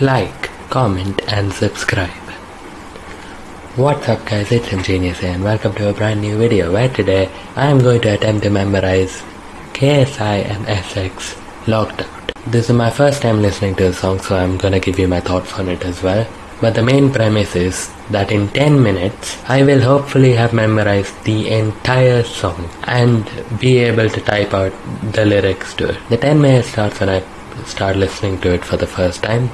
like, comment, and subscribe. What's up, guys? It's Ingenious here, and welcome to a brand new video where today I am going to attempt to memorize KSI and SX Locked Out. This is my first time listening to the song, so I'm gonna give you my thoughts on it as well. But the main premise is that in 10 minutes, I will hopefully have memorized the entire song and be able to type out the lyrics to it. The 10 minutes starts when I start listening to it for the first time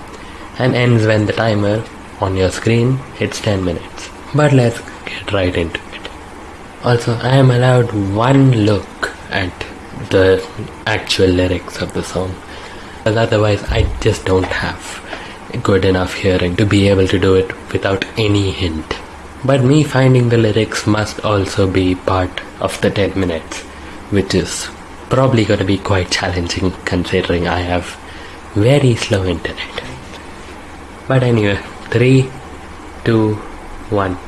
and ends when the timer on your screen hits 10 minutes. But let's get right into it. Also, I am allowed one look at the actual lyrics of the song, because otherwise, I just don't have good enough hearing to be able to do it without any hint. But me finding the lyrics must also be part of the 10 minutes, which is probably going to be quite challenging considering I have very slow internet. But anyway, three, two, one.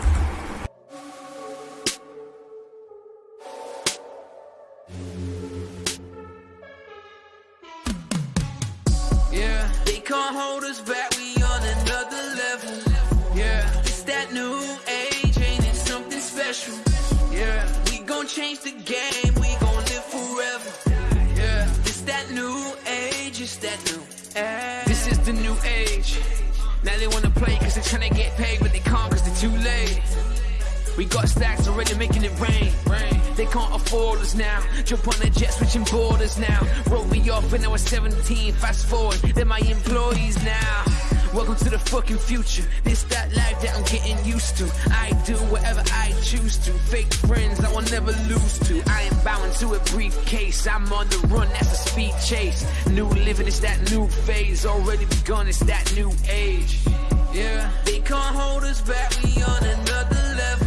Yeah, they can't hold us back. We on another level. Yeah, it's that new age, something special? Yeah, we gon' change the game. Now they wanna play cause they're tryna get paid, but they can't cause they're too late. We got stacks already making it rain. They can't afford us now. Jump on a jet switching borders now. Wrote me off when I was 17. Fast forward, they're my employees now. Welcome to the fucking future. This that life that I'm getting used to. I do whatever I choose to. Fake friends I will never lose to. I am bound to a briefcase. I'm on the run, that's a speed chase. New living is that new phase. Already begun, it's that new age. Yeah, they can't hold us back. We on another level.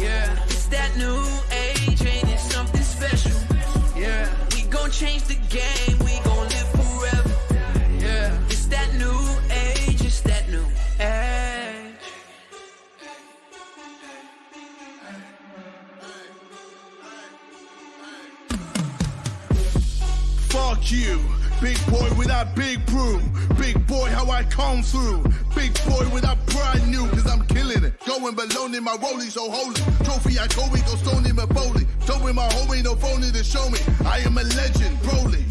Yeah, it's that new age, ain't it something special? Yeah, we gon' change the game, Fuck you. Big boy with that big broom. Big boy, how I come through. Big boy with that brand new, cause I'm killing it. Going baloney, my rollie so holy. Trophy, I go, we go stony, my bowling. Showing my homie, no phony to show me. I am a legend, Broly.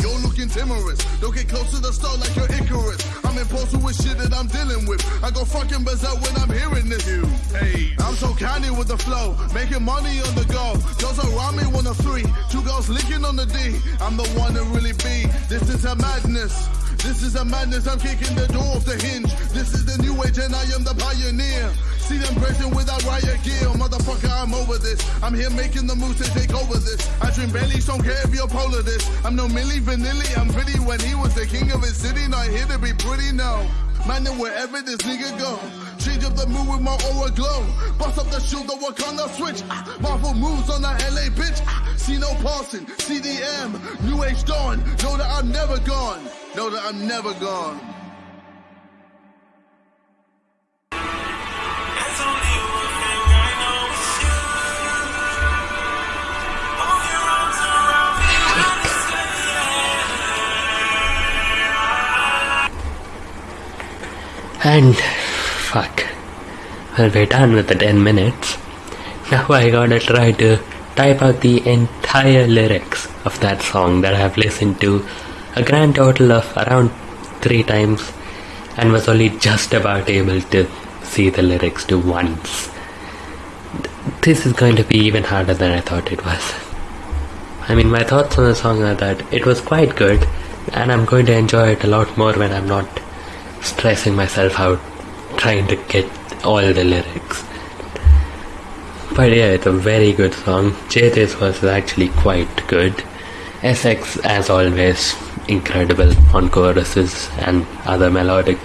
Timorous. Don't get close to the start like you're Icarus. I'm imposing with shit that I'm dealing with. I go fucking berserk when I'm hearing this. You, hey, I'm so candy with the flow. Making money on the go. Girls around me want a three. Two girls licking on the D. I'm the one to really be. This is a madness. This is a madness, I'm kicking the door off the hinge. This is the new age and I am the pioneer. See them pressing without riot gear. Motherfucker, I'm over this. I'm here making the moves to take over this. I dream belly, don't care if you're polar this. I'm no Milli Vanilli, I'm pretty when he was the king of his city. Not here to be pretty, no. Man, wherever this nigga go, change up the mood with my aura glow. Bust up the shoe, the Wakanda switch. Ah, Marvel moves on the LA bitch. Ah, see no passing, CDM, New Age Dawn. Know that I'm never gone. Know that I'm never gone. There's only one thing I know it's you. Hold your arms around me when I say And fuck. Well, we're done with the 10 minutes. Now I gotta try to type out the entire lyrics of that song that I've listened to a grand total of around three times and was only just about able to see the lyrics to once. This is going to be even harder than I thought it was. I mean, my thoughts on the song are that it was quite good, and I'm going to enjoy it a lot more when I'm not stressing myself out trying to get all the lyrics. But yeah, it's a very good song. JJ's was actually quite good. SX, as always, incredible on choruses and other melodic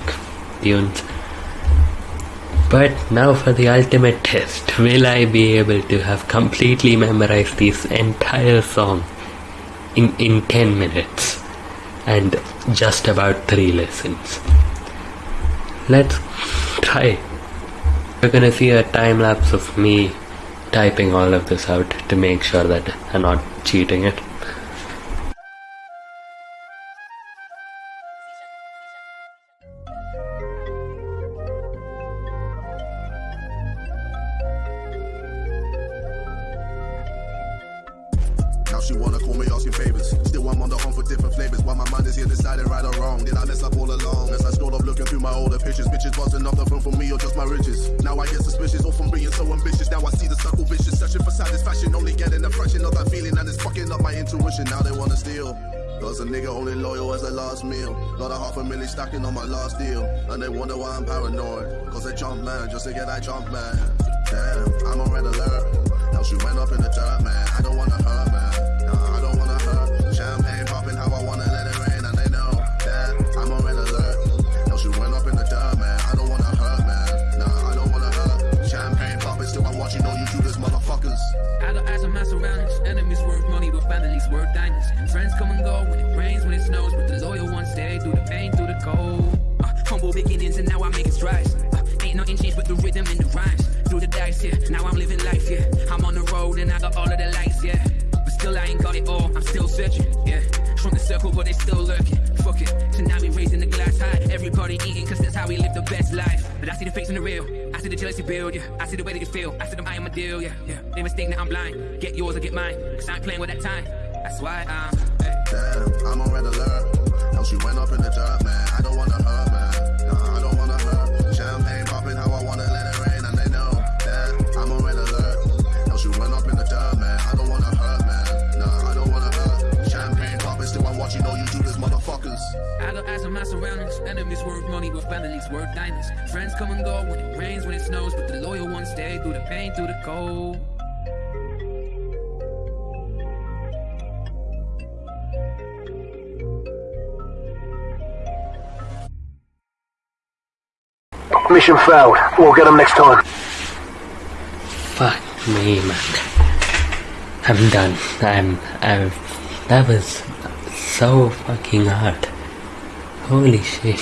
tunes. But now for the ultimate test. Will I be able to have completely memorized this entire song in, in 10 minutes and just about 3 lessons? Let's try. We're gonna see a time lapse of me typing all of this out to make sure that I'm not cheating it. Me asking favors. Still I'm on the hunt for different flavors. While my mind is here deciding right or wrong. Did I mess up all along? As I scroll up looking through my older pictures. Bitches busting off the phone for me or just my riches. Now I get suspicious all from being so ambitious. Now I see the circle vicious. Searching for satisfaction. Only getting a fraction of that feeling. And it's fucking up my intuition. Now they wanna steal. Cause a nigga only loyal as a last meal. Got a half a million stacking on my last deal. And they wonder why I'm paranoid. Cause they jump man just to get that jump man. Damn, I'm on red alert. Else you went up in the dirt, man. I don't wanna hurt, strides. Uh, ain't nothing changed but the rhythm and the rhymes. Through the dice, yeah. Now I'm living life, yeah. I'm on the road and I got all of the lights, yeah. But still, I ain't got it all. I'm still searching, yeah. Shrunk the circle, but they still lurking. Fuck it. So now we raising the glass high. Everybody eating, cause that's how we live the best life. But I see the fakes in the real. I see the jealousy build, yeah. I see the way that you feel. I see them eyeing my deal, yeah. yeah. They mistake that I'm blind. Get yours or get mine. Cause I ain't playing with that time. That's why I'm. Hey. Damn, I'm on red alert. Else you went up in the dirt, Enemies worth money, but families worth diamonds. Friends come and go when it rains, when it snows. But the loyal ones stay through the pain, through the cold. Mission failed. We'll get them next time. Fuck me, man. I'm done. I'm. I'm. That was so fucking hard. Holy shit.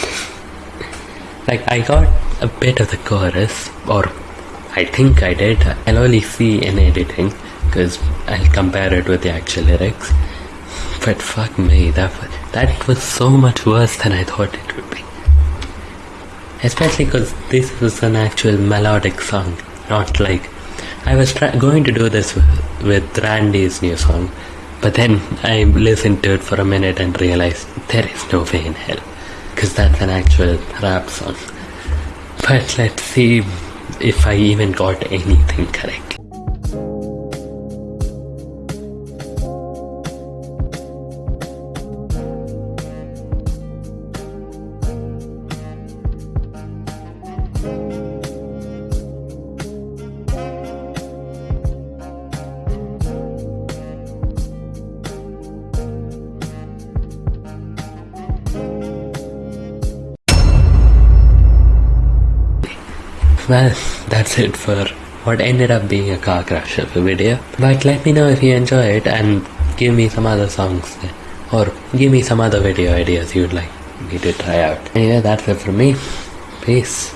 Like, I got a bit of the chorus, or I think I did. I'll only see in editing, because I'll compare it with the actual lyrics. But fuck me, that, that was so much worse than I thought it would be. Especially because this was an actual melodic song, not like I was going to do this with Randy's new song, but then I listened to it for a minute and realized there is no way in hell, because that's an actual rap song. But let's see if I even got anything correct. Well, that's it for what ended up being a car crash of a video. But let me know if you enjoy it and give me some other songs or give me some other video ideas you'd like me to try out. Anyway, that's it for me. Peace.